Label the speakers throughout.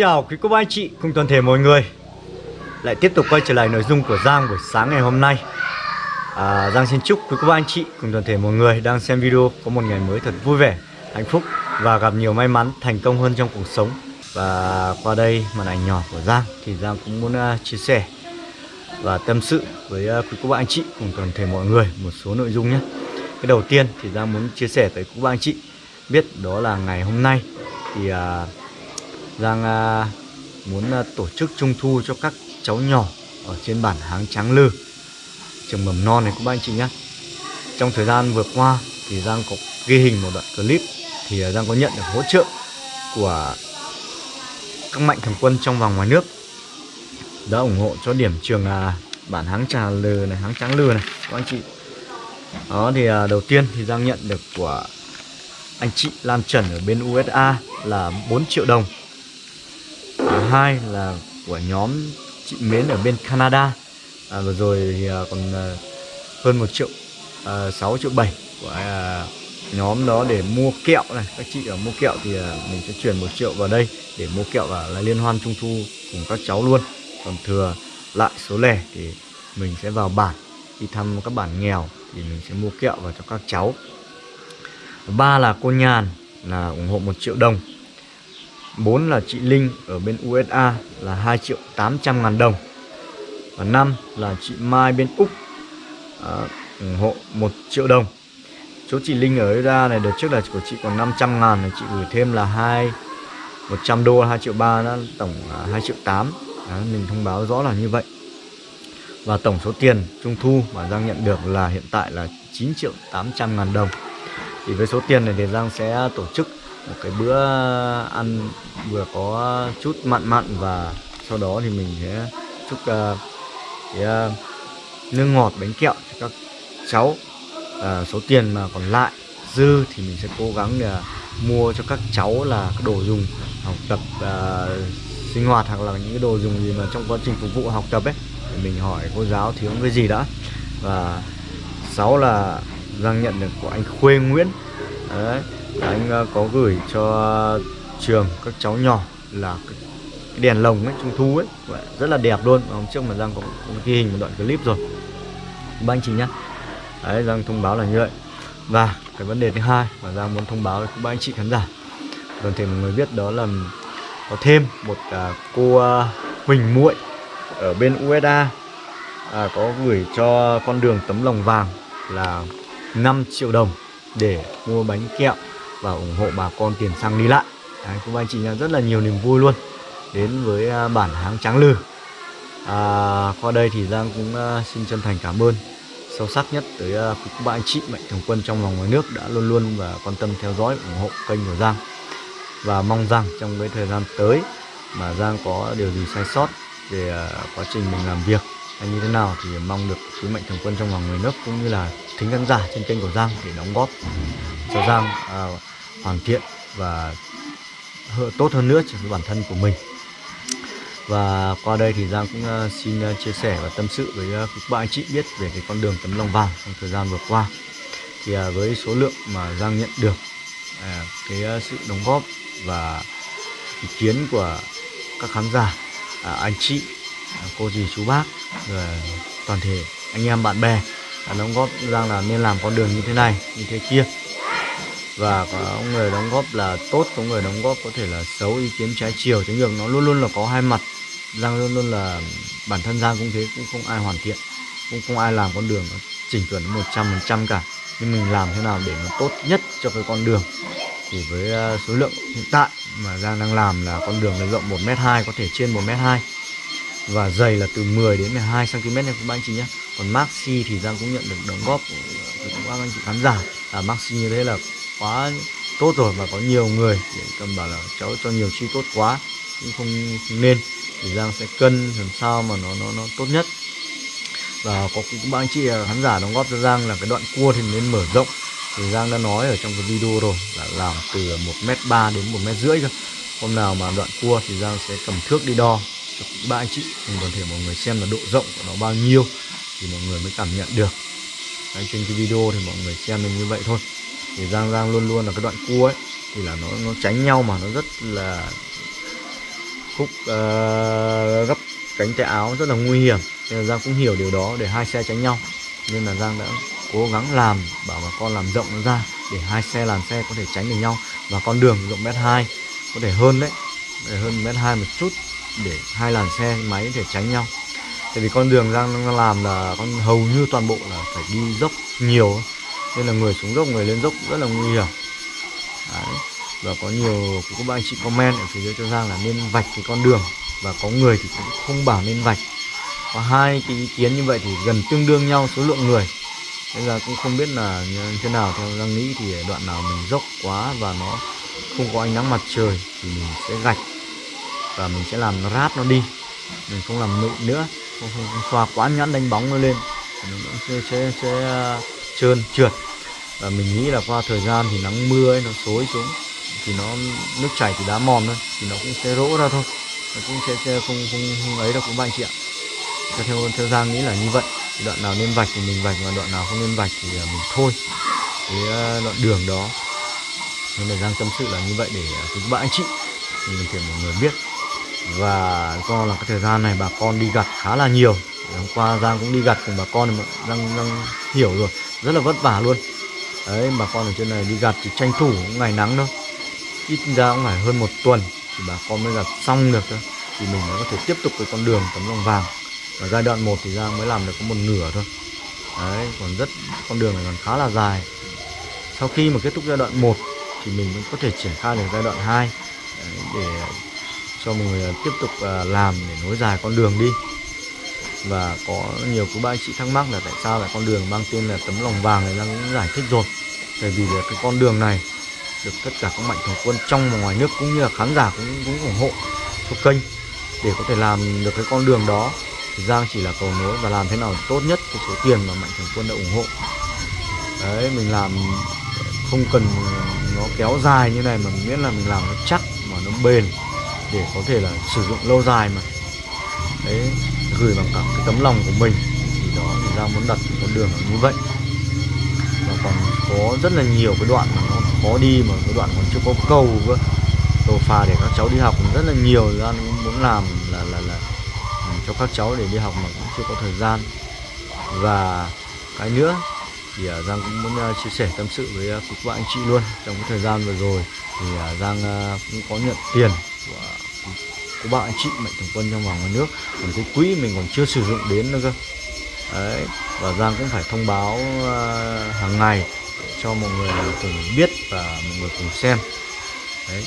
Speaker 1: Chào quý cô bác anh chị cùng toàn thể mọi người. Lại tiếp tục quay trở lại nội dung của Giang buổi sáng ngày hôm nay. À, Giang xin chúc quý cô bác anh chị cùng toàn thể mọi người đang xem video có một ngày mới thật vui vẻ, hạnh phúc Và gặp nhiều may mắn, thành công hơn trong cuộc sống. Và qua đây màn ảnh nhỏ của Giang thì Giang cũng muốn uh, chia sẻ Và tâm sự với uh, quý cô bác anh chị cùng toàn thể mọi người một số nội dung nhé. Cái đầu tiên thì Giang muốn chia sẻ tới quý cô bác anh chị biết đó là ngày hôm nay thì uh, Giang à, muốn à, tổ chức trung thu cho các cháu nhỏ ở trên bản Háng Tráng Lư. Trường mầm non này các bạn anh chị nhé. Trong thời gian vừa qua thì Giang có ghi hình một đoạn clip thì à, Giang có nhận được hỗ trợ của các mạnh thường quân trong và ngoài nước. Đã ủng hộ cho điểm trường à, bản Háng Trà Lừ này Háng Tráng Lư này các anh chị. Đó thì à, đầu tiên thì Giang nhận được của anh chị Lan Trần ở bên USA là 4 triệu đồng hai là của nhóm chị Mến ở bên Canada. À, vừa rồi thì à, còn à, hơn một triệu à, 6 triệu 7 của à, nhóm đó để mua kẹo này. Các chị ở mua kẹo thì à, mình sẽ chuyển một triệu vào đây để mua kẹo và là liên hoan trung thu cùng các cháu luôn. Còn thừa lại số lẻ thì mình sẽ vào bản đi thăm các bản nghèo thì mình sẽ mua kẹo vào cho các cháu. Ba là cô nhàn là ủng hộ một triệu đồng. 4 là chị Linh ở bên USA là 2 triệu 800 ngàn đồng. Và 5 là chị Mai bên Úc à, ủng hộ 1 triệu đồng. Chỗ chị Linh ở USA này đợt trước là của chị còn 500 ngàn này Chị gửi thêm là 2 100 đô 2 triệu 3 đó, tổng là 2 triệu 8 đó, Mình thông báo rõ là như vậy. Và tổng số tiền trung thu mà Giang nhận được là hiện tại là 9 triệu 800 ngàn đồng. Thì với số tiền này thì Giang sẽ tổ chức một cái bữa ăn vừa có chút mặn mặn và sau đó thì mình sẽ chúc uh, cái uh, nước ngọt bánh kẹo cho các cháu. Uh, số tiền mà còn lại dư thì mình sẽ cố gắng để mua cho các cháu là cái đồ dùng học tập uh, sinh hoạt hoặc là những cái đồ dùng gì mà trong quá trình phục vụ học tập ấy. Thì mình hỏi cô giáo thiếu cái gì đã. Và sáu là Giang nhận được của anh Khuê Nguyễn. Đấy anh ờ, có gửi cho trường các cháu nhỏ là cái đèn lồng ấy trung thu ấy. Rất là đẹp luôn. Hôm trước mà giang cũng có ghi hình một đoạn clip rồi. Ba anh chị nhá. Đấy giang thông báo là như vậy. Và cái vấn đề thứ hai mà giang muốn thông báo với các anh chị khán giả toàn thể mọi người biết đó là có thêm một à, cô à, huỳnh muội ở bên USA à, có gửi cho con đường tấm lòng vàng là 5 triệu đồng để mua bánh kẹo và ủng hộ bà con tiền xăng đi lại. Đấy, cũng anh chị nha rất là nhiều niềm vui luôn. Đến với à, bản háng trắng lư. À, qua đây thì Giang cũng à, xin chân thành cảm ơn. Sâu sắc nhất tới à, các bạn anh chị mạnh thường quân trong và ngoài nước đã luôn luôn và quan tâm theo dõi ủng hộ kênh của Giang. Và mong rằng trong cái thời gian tới mà Giang có điều gì sai sót về quá trình mình làm việc hay như thế nào thì mong được quý mạnh thường quân trong và ngoài nước cũng như là thính khán giả trên kênh của Giang để đóng góp cho Giang à, hoàn thiện và tốt hơn nữa cho bản thân của mình. Và qua đây thì Giang cũng uh, xin uh, chia sẻ và tâm sự với uh, các bạn anh chị biết về cái con đường tấm lòng vàng trong thời gian vừa qua. Thì với số lượng mà Giang nhận được cái sự đóng góp và ý kiến của các khán giả anh chị cô dì chú bác và toàn thể anh em bạn bè đóng góp Giang là nên làm con đường như thế này như thế kia và có người đóng góp là tốt, có người đóng góp có thể là xấu, ý kiến trái chiều. Thế nhưng nó luôn luôn là có hai mặt. Giang luôn luôn là bản thân giang cũng thế, cũng không ai hoàn thiện, cũng không ai làm con đường chỉnh chuẩn một trăm phần trăm cả. Nhưng mình làm thế nào để nó tốt nhất cho cái con đường? Thì với à, số lượng hiện tại mà Giang đang làm là con đường là rộng 1 m hai, có thể trên 1 m hai. Và dày là từ 10 đến 12 cm nha các anh chị nhé. Còn maxi thì Giang cũng nhận được đóng góp của các anh chị khán giả. Là maxi như thế là quá tốt rồi và có nhiều người để cầm bảo là cháu cho nhiều chi tốt quá cũng không, không nên thì Giang sẽ cân làm sao mà nó nó nó tốt nhất. Và có các anh chị à, khán giả đóng góp cho Giang là cái đoạn cua thì nên mở rộng. Thì Giang đã nói ở trong cái video rồi là làm từ một m ba đến một m rưỡi cơ hôm nào mà đoạn cua thì Giang sẽ cầm thước đi đo cho ba anh chị cùng toàn thể mọi người xem là độ rộng của nó bao nhiêu thì mọi người mới cảm nhận được. Đấy, trên cái video thì mọi người xem được như vậy thôi thì Giang Giang luôn luôn là cái đoạn cua ấy thì là nó nó tránh nhau mà nó rất là khúc uh, gấp cánh tay áo rất là nguy hiểm. Nên là Giang cũng hiểu điều đó để hai xe tránh nhau. Nên là Giang đã cố gắng làm bảo bà con làm rộng nó ra để hai xe làn xe có thể tránh được nhau. Và con đường rộng mét hai có thể hơn đấy để hơn mét hai một chút để hai làn xe máy có thể tránh nhau. Tại vì con đường Giang làm là con hầu như toàn bộ là phải đi dốc nhiều nên là người xuống dốc người lên dốc rất là nguy hiểm. Đấy. và có nhiều cũng có bạn anh chị comment ở phía dưới cho rằng là nên vạch cái con đường. Và có người thì cũng không bảo nên vạch. Có hai cái ý kiến như vậy thì gần tương đương nhau số lượng người. Nên là cũng không biết là như thế nào. Theo đang nghĩ thì đoạn nào mình dốc quá và nó không có ánh nắng mặt trời thì mình sẽ gạch. Và mình sẽ làm nó rát nó đi. Mình không làm nụ nữa. Không, không, không xoa quá nhẵn đánh bóng nó lên. Nó sẽ, sẽ, sẽ uh, trơn trượt. Và mình nghĩ là qua thời gian thì nắng mưa ấy nó xối xuống thì nó nước chảy thì đá mòn thôi thì nó cũng sẽ rỗ ra thôi. Nó cũng sẽ, sẽ không, không không ấy đâu các anh chị ạ theo theo giang nghĩ là như vậy. Thì đoạn nào nên vạch thì mình vạch và đoạn nào không nên vạch thì à, mình thôi. Cái à, đoạn đường đó. Nên là giang tâm sự là như vậy để à, các bạn anh chị. Mình thể mọi người biết. Và do là cái thời gian này bà con đi gặt khá là nhiều. Hôm qua Giang cũng đi gặt cùng bà con mà Giang, Giang hiểu rồi rất là vất vả luôn. Đấy, bà con ở trên này đi gặt thì tranh thủ ngày nắng thôi. Ít ra cũng phải hơn một tuần thì bà con mới gặt xong được thôi. Thì mình mới có thể tiếp tục cái con đường tấm lòng vàng. Ở giai đoạn 1 thì Giang mới làm được có một nửa thôi. Đấy, còn rất, con đường này còn khá là dài. Sau khi mà kết thúc giai đoạn 1 thì mình cũng có thể triển khai được giai đoạn 2 để cho mọi người tiếp tục à, làm để nối dài con đường đi và có nhiều các ba anh chị thắc mắc là tại sao lại con đường mang tên là tấm lòng vàng này đang cũng giải thích rồi. Tại vì là cái con đường này được tất cả các mạnh thường quân trong và ngoài nước cũng như là khán giả cũng cũng ủng hộ cho kênh. Để có thể làm được cái con đường đó, thì Giang chỉ là cầu nối và làm thế nào tốt nhất cái số tiền mà mạnh thường quân đã ủng hộ. Đấy, mình làm không cần nó kéo dài như này mà miễn là mình làm nó chắc mà nó bền để có thể là sử dụng lâu dài mà. Đấy gửi bằng cả cái tấm lòng của mình. Thì đó, thì giang muốn đặt con đường như vậy. Và còn có rất là nhiều cái đoạn mà nó khó đi, mà cái đoạn còn chưa có cầu cơ. Cầu phà để các cháu đi học cũng rất là nhiều ra muốn làm là là là ừ, cho các cháu để đi học mà cũng chưa có thời gian. Và cái nữa, thì à, Giang cũng muốn à, chia sẻ tâm sự với à, các bạn anh chị luôn. Trong cái thời gian vừa rồi thì Giang cũng có nhận tiền của của bạn anh chị mạnh thường quân trong và ngoài nước. Còn cái quỹ mình còn chưa sử dụng đến nữa cơ. Đấy và Giang cũng phải thông báo uh, hàng ngày cho mọi người cùng biết và mọi người cùng xem. Đấy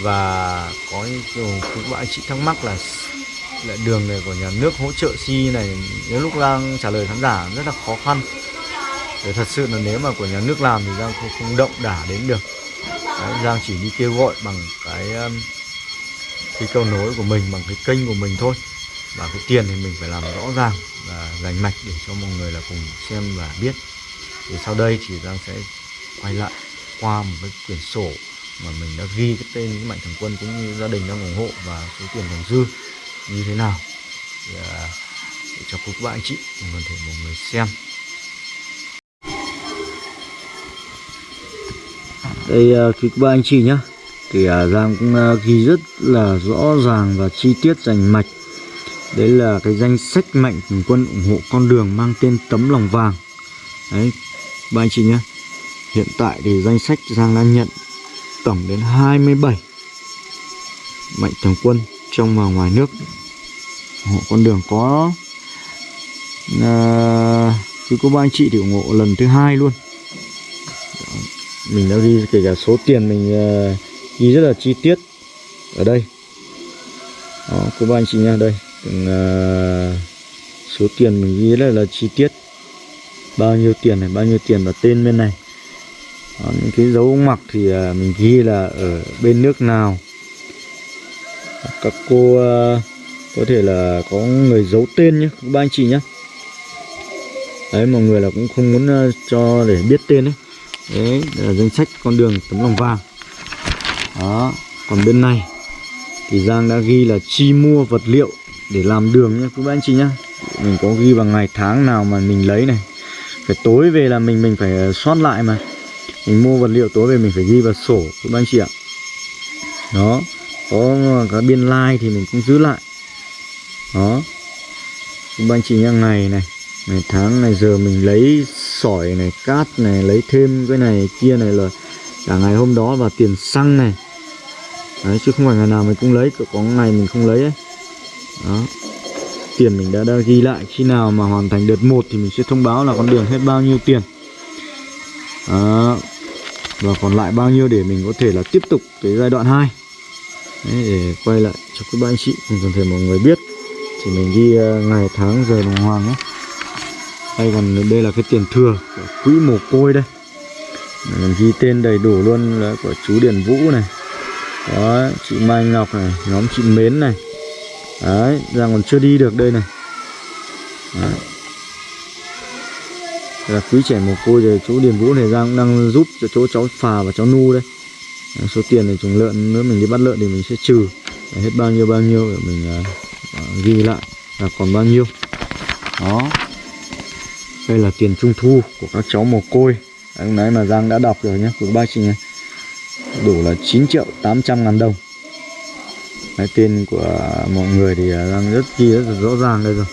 Speaker 1: và có nhiều các bạn anh chị thắc mắc là lại đường này của nhà nước hỗ trợ si này nếu lúc Giang trả lời khán giả rất là khó khăn. Để thật sự là nếu mà của nhà nước làm thì Giang không, không động đả đến được. Đấy, Giang chỉ đi kêu gọi bằng cái um, cái câu nối của mình bằng cái kênh của mình thôi. Và cái tiền thì mình phải làm rõ ràng và rành mạch để cho mọi người là cùng xem và biết. Thì sau đây thì Giang sẽ quay lại qua một cái quyển sổ mà mình đã ghi cái tên những mạnh thường quân cũng như gia đình đang ủng hộ và số tiền còn dư như thế nào. Thì, à, để cho các bạn anh chị cùng thể mọi người xem. Đây à, quý các bạn anh chị nhé thì uh, Giang cũng uh, ghi rất là rõ ràng và chi tiết rành mạch. Đấy là cái danh sách mạnh thường quân ủng hộ con đường mang tên tấm lòng vàng. Đấy ba anh chị nhé hiện tại thì danh sách Giang đã nhận tổng đến 27 mạnh thường quân trong và ngoài nước ủng hộ con đường có à, cứ có ba anh chị thì ủng hộ lần thứ hai luôn. Mình đã ghi kể cả số tiền mình uh, ghi rất là chi tiết. Ở đây. Đó cô ba anh chị nha đây. Từng, uh, số tiền mình ghi rất là chi tiết. Bao nhiêu tiền này bao nhiêu tiền và tên bên này. Đó, những cái dấu mặc thì uh, mình ghi là ở bên nước nào. Các cô uh, có thể là có người giấu tên nhé các ba anh chị nhé. Đấy mọi người là cũng không muốn uh, cho để biết tên đấy đấy là danh sách con đường tấm lòng vàng đó, còn bên này thì Giang đã ghi là chi mua vật liệu để làm đường nhé các bạn chị nhá. Mình có ghi vào ngày tháng nào mà mình lấy này. Phải tối về là mình mình phải ờ, soát lại mà. Mình mua vật liệu tối về mình phải ghi vào sổ quý anh chị ạ. Đó, có cái biên lai like thì mình cũng giữ lại. Đó. Các anh chị nhá, ngày này, ngày tháng này giờ mình lấy sỏi này, cát này, lấy thêm cái này, kia này là cả ngày hôm đó và tiền xăng này. Đấy chứ không phải ngày nào mình cũng lấy có ngày mình không lấy ấy. Đó. Tiền mình đã, đã ghi lại khi nào mà hoàn thành đợt 1 thì mình sẽ thông báo là con đường hết bao nhiêu tiền. Đó. và còn lại bao nhiêu để mình có thể là tiếp tục cái giai đoạn 2 Đấy, để quay lại cho các bạn anh chị cùng toàn thể mọi người biết. Thì mình ghi ờ, ngày tháng giờ đồng hoàng ấy. Đây còn đây là cái tiền thừa của quỹ mồ côi đây mình ghi tên đầy đủ luôn là của chú Điền Vũ này. Đó chị Mai Ngọc này nhóm chị Mến này. Đấy Giang còn chưa đi được đây này. Đấy. Là quý trẻ mồ côi rồi chú Điền Vũ này Giang cũng đang giúp cho chỗ cháu Phà và cháu Nu đây. Đấy, số tiền này trùng lợn nữa mình đi bắt lợn thì mình sẽ trừ. Đấy, hết bao nhiêu bao nhiêu để mình uh, ghi lại là còn bao nhiêu. Đó. Đây là tiền trung thu của các cháu mồ côi. Đấy, nãy mà Giang đã đọc rồi nhé của ba chị nhé, đủ là 9 triệu 800 ngàn đồng. Đấy, tên của mọi người thì à, Giang rất ghi rất là rõ ràng đây rồi.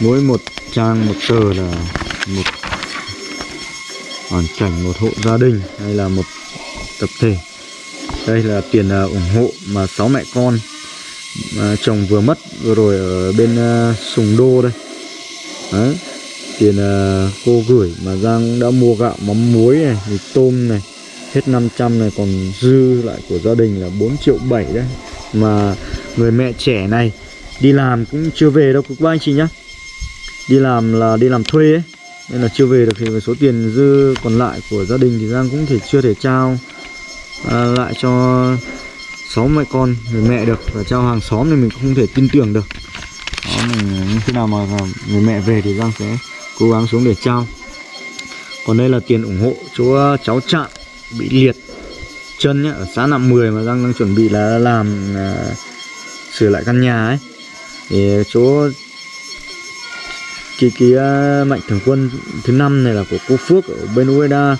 Speaker 1: Mỗi một trang một tờ là một hoàn cảnh một hộ gia đình hay là một tập thể. Đây là tiền uh, ủng hộ mà sáu mẹ con uh, chồng vừa mất vừa rồi ở bên uh, Sùng Đô đây. Đấy tiền uh, cô gửi mà Giang đã mua gạo mắm muối này mì tôm này hết 500 này còn dư lại của gia đình là 4 triệu 7 đấy. Mà người mẹ trẻ này đi làm cũng chưa về đâu các anh chị nhá. Đi làm là đi làm thuê ấy nên là chưa về được thì số tiền dư còn lại của gia đình thì Giang cũng thể chưa thể trao à, lại cho sáu mẹ con người mẹ được và trao hàng xóm thì mình cũng không thể tin tưởng được. Đó mình khi nào mà người mẹ về thì Giang sẽ cố gắng xuống để trao. Còn đây là tiền ủng hộ chỗ ờ, cháu trạm bị liệt chân nhá ở xã Nạm 10 mà Giang đang chuẩn bị là làm à, sửa lại căn nhà ấy. Thì chỗ cái cái uh, mạnh thường quân thứ năm này là của cô Phước ở bên Ueda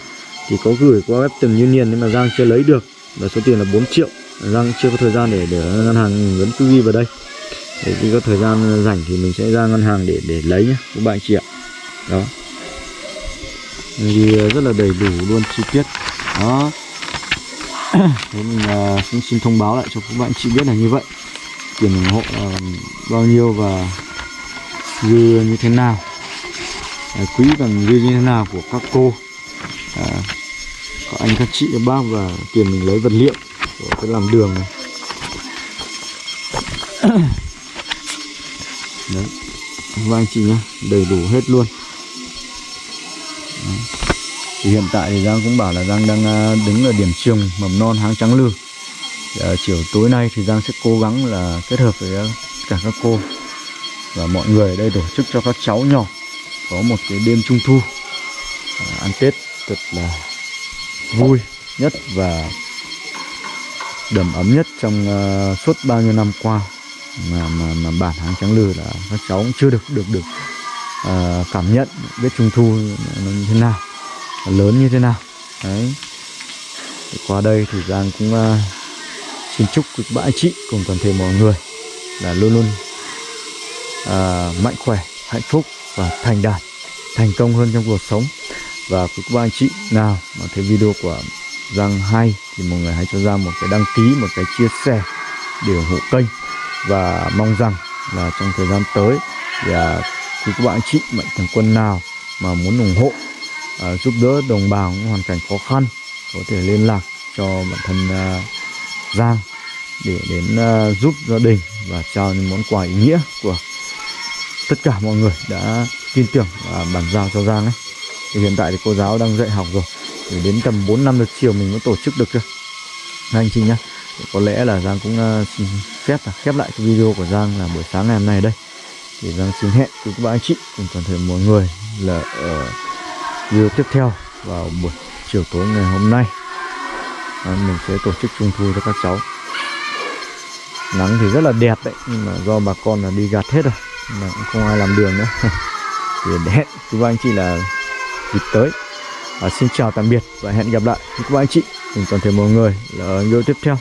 Speaker 1: thì có gửi qua web từng Union nhưng mà Giang chưa lấy được. Và số tiền là 4 triệu. Giang chưa có thời gian để để ngân hàng vẫn cứ ghi vào đây. Để khi có thời gian rảnh thì mình sẽ ra ngân hàng để để lấy nhé các bạn chị ạ đó. Ghi ờ, rất là đầy đủ luôn chi tiết. Đó. Thế mình uh, cũng xin thông báo lại cho các bạn chị biết là như vậy. Tiền ủng hộ uh, bao nhiêu và dư như thế nào. À, quý bằng dư như thế nào của các cô. À, các anh các chị các bác và tiền mình lấy vật liệu của cái làm đường này. Đấy. Các anh chị nhá đầy đủ hết luôn thì hiện tại thì Giang cũng bảo là Giang đang à, đứng ở điểm trường mầm non háng trắng lư. À, chiều tối nay thì Giang sẽ cố gắng là kết hợp với à, cả các cô và mọi người ở đây tổ chức cho các cháu nhỏ có một cái đêm trung thu à, ăn Tết thật là vui nhất và đầm ấm nhất trong uh, suốt bao nhiêu năm qua mà mà, mà bản háng trắng lư là các cháu cũng chưa được được được Ờ, cảm nhận biết trung thu nó như thế nào lớn như thế nào. Đấy. Thì qua đây thì Giang cũng uh, xin chúc các bạn chị cùng toàn thể mọi người là luôn luôn uh, mạnh khỏe hạnh phúc và thành đạt thành công hơn trong cuộc sống. Và các bạn chị nào mà thấy video của Giang hay thì mọi người hãy cho Giang một cái đăng ký một cái chia sẻ để ủng hộ kênh. Và mong rằng là trong thời gian tới thì à, thì các bạn chị mạnh thường quân nào mà muốn ủng hộ uh, giúp đỡ đồng bào những hoàn cảnh khó khăn có thể liên lạc cho bản thân uh, Giang để đến uh, giúp gia đình và trao những món quà ý nghĩa của tất cả mọi người đã tin tưởng và bàn giao cho Giang ấy. Thì hiện tại thì cô giáo đang dạy học rồi thì đến tầm 4 năm được chiều mình mới tổ chức được cơ anh chị nhá có lẽ là Giang cũng uh, xin phép là khép lại cái video của Giang là buổi sáng ngày hôm nay đây thì Giang xin hẹn với các bạn anh chị cùng toàn thể mọi người là ở video tiếp theo vào buổi chiều tối ngày hôm nay. À, mình sẽ tổ chức trung thu cho các cháu. Nắng thì rất là đẹp đấy nhưng mà do bà con là đi gạt hết rồi mà cũng không ai làm đường nữa. Thì hẹn các bạn anh chị là dịp tới. À, xin chào tạm biệt và hẹn gặp lại các bạn anh chị cùng toàn thể mọi người là video tiếp theo.